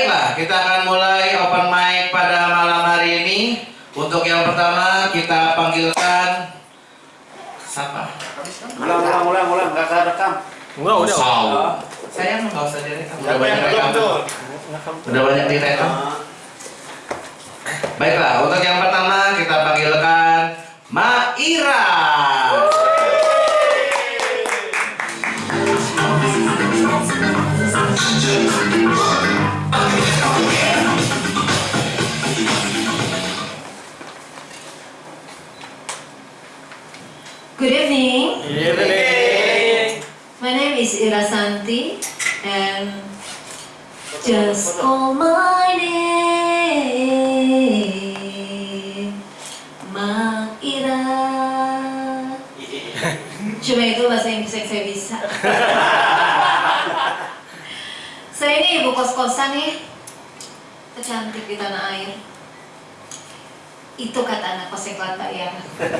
Baiklah, kita akan mulai open mic pada malam hari ini. Untuk yang pertama kita panggilkan siapa? Ulang, ulang, ulang, ulang, nggak kerekam. Enggak, udah. Saul. Saya nggak usah direkam. Udah banyak rekam. Udah banyak direkam. Baiklah, untuk yang Good evening. Iya, Nenek. My name is Ira Santi and just call my name. Ma Ira. Cuma itu bahasa Inggris yang saya bisa. saya ini ibu kos-kosan nih. Kecantik di tanah air. Itu kata anak kos yang kelata ya.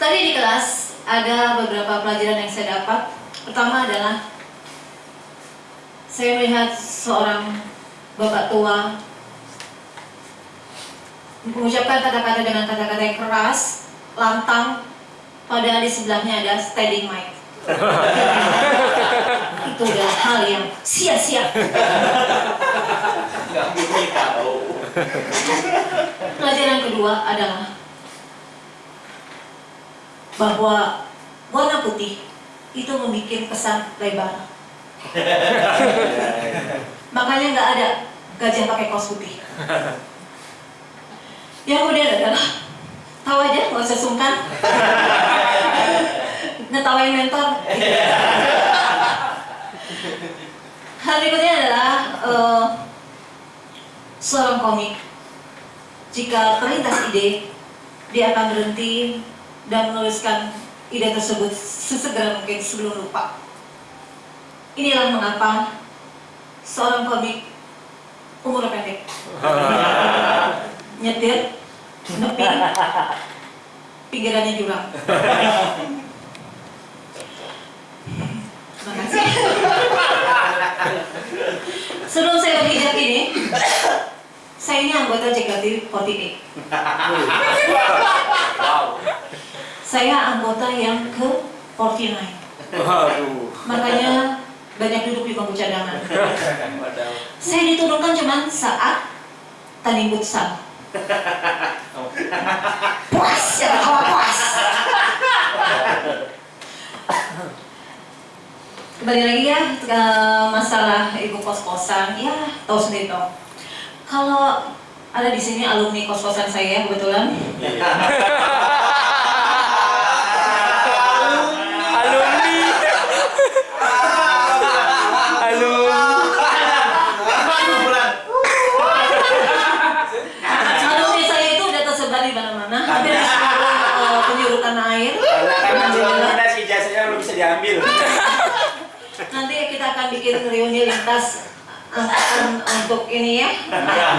Tadi di kelas ada beberapa pelajaran yang saya dapat. Pertama adalah saya melihat seorang bapak tua mengucapkan kata-kata dengan kata-kata yang keras, lantang, padahal di sebelahnya ada standing mic. Itu adalah hal yang sia-sia. Bunyi tahu. Pelajaran kedua adalah bahwa warna putih itu membuat kesan lebar. Makanya nggak ada gajah pakai kaos putih. Yang kemudian adalah tahu aja, nggak usah sungkan. Ngetawain mentor. Hal berikutnya adalah eh, seorang komik jika terlintas ide, dia akan berhenti dan menuliskan ide tersebut sesegera mungkin sebelum lupa. Inilah mengapa seorang komik umur pendek nyetir, nepi, pikirannya jurang. Terima kasih. Sebelum saya berhijab ini, saya ini anggota JKT48. Wow. Saya anggota yang ke 49. Waduh. Makanya banyak duduk di bangku cadangan. Saya diturunkan cuma saat tanding futsal. Puas, ya kawan puas. Kembali lagi ya ke masalah ibu kos-kosan. Ya, tahu sendiri dong. Kalau ada di sini alumni kos-kosan saya kebetulan. Alumni. Alumni. Alumni saya itu udah tersebar di mana-mana, hampir di seluruh eh, penjuru tanah air. Karena Alhamdulillah. ada si jasanya belum bisa diambil. Nanti kita akan bikin reuni lintas angkatan untuk ini ya.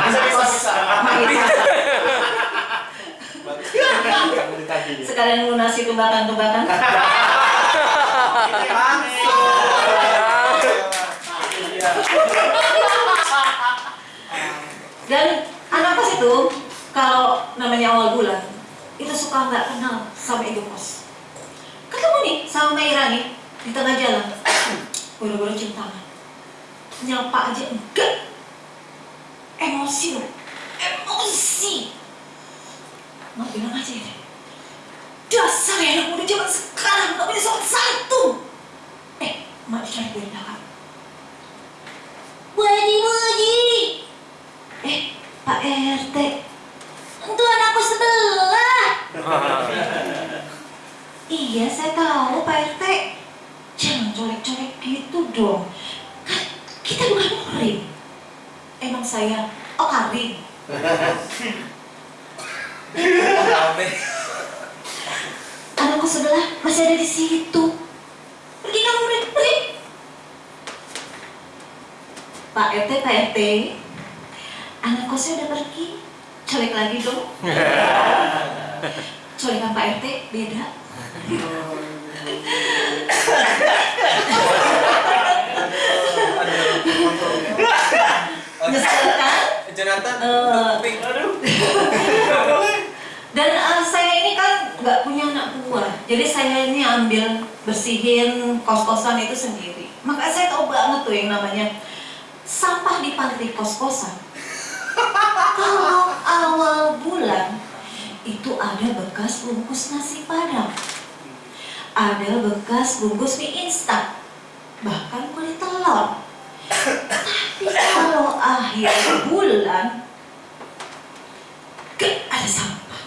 Bisa, bisa, bisa. Sekalian lunasi tunggakan-tunggakan. Dan anak kos itu kalau namanya awal bulan itu suka nggak kenal sama ibu kos. Ketemu nih sama Maira nih di tengah jalan, buru-buru cium tangan, nyapa aja enggak, emosi loh, emosi. Mak bilang aja ya, dasar ya anak muda zaman sekarang nggak punya soal satu. Eh, mak dicari dari belakang. Waji waji. Eh, Pak RT, itu anakku sebelah. Iya, saya tahu Pak RT. Jangan colek-colek gitu dong. Kita bukan murid. Emang saya, oh Karin. Anakku sebelah masih ada di situ. Pergi kamu murid, pergi. Pak RT, Pak RT, anak kosnya udah pergi. Colek lagi dong. Colekan Pak RT beda. Nyesel kan? Jonathan, Eh. kuping. Aduh. Dan eh, saya ini kan nggak punya anak buah, jadi saya ini ambil bersihin kos-kosan itu sendiri. Maka saya tahu banget tuh yang namanya sampah di panti kos-kosan. Kalau awal bulan itu ada bekas bungkus nasi padang, ada bekas bungkus mie instan, bahkan kulit telur. Akhir bulan gak ada sampah.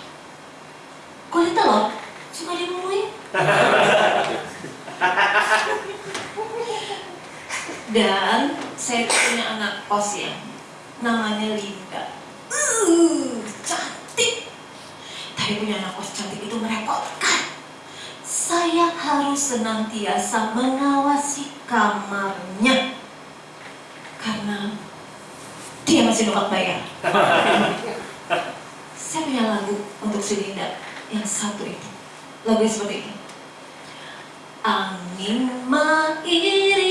Kulit telur cuma dibunuhin. Dan saya punya anak kos ya, namanya Linda. Uh, cantik. Tapi punya anak kos cantik itu merepotkan. Saya harus senantiasa mengawasi kamarnya karena dia masih nolak bayar. Saya punya lagu untuk si Linda yang satu itu. Lagu seperti ini. Angin mengiringku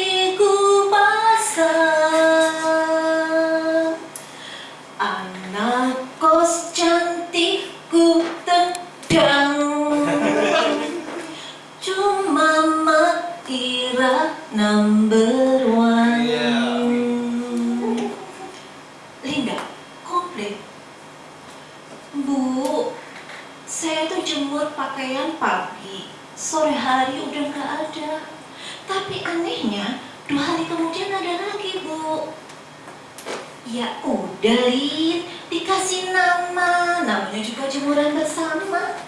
Lin, dikasih nama, namanya juga jemuran bersama.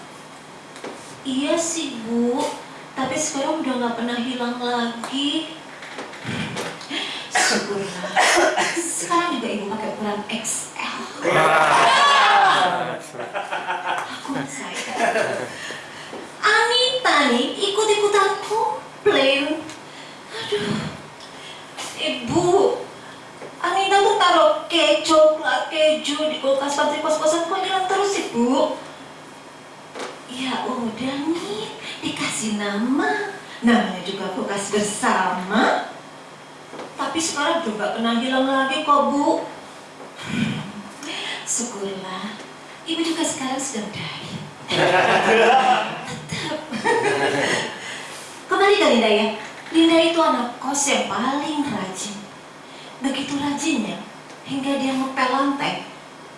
Iya sih, Bu, tapi sekarang udah nggak pernah hilang lagi. Syukurlah, sekarang juga ibu pakai ukuran XL. Aku saya. Anita nih ikut-ikutan komplain. Aduh, ibu, Anita tuh taruh kecoklat keju di kulkas pantry kos-kosan kok hilang terus ibu. Nih, dikasih nama. Namanya juga kulkas bersama. Tapi sekarang juga pernah hilang lagi kok bu. Syukurlah, ibu juga sekarang sedang diet. Tetap. Kembali ke Linda ya. Linda itu anak kos yang paling rajin. Begitu rajinnya, hingga dia ngepel lantai,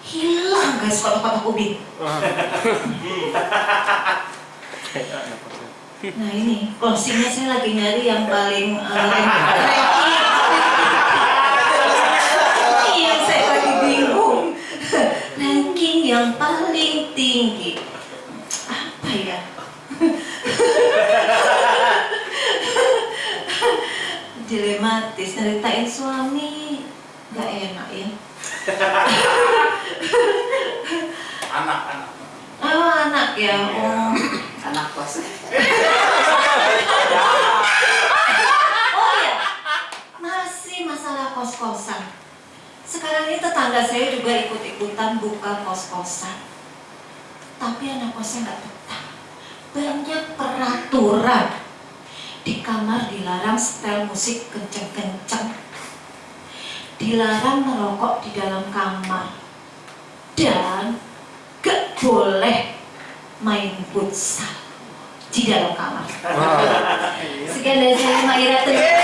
hilang guys kotak-kotak ubin. Nah ini, closingnya saya lagi nyari yang paling uh, ranking. Iya, saya lagi bingung. Ranking yang paling tinggi. Apa ya? Dilematis, nyeritain suami. Gak enak ya. Anak-anak. Oh, anak ya. Oh. Anak kos Oh iya, masih masalah kos-kosan. Sekarang ini tetangga saya juga ikut-ikutan buka kos-kosan. Tapi anak kosnya nggak betah. Banyak peraturan. Di kamar dilarang setel musik kenceng-kenceng. Dilarang merokok di dalam kamar. Dan gak boleh main futsal di dalam kamar. Sekian dari saya, Maira. Terima kasih.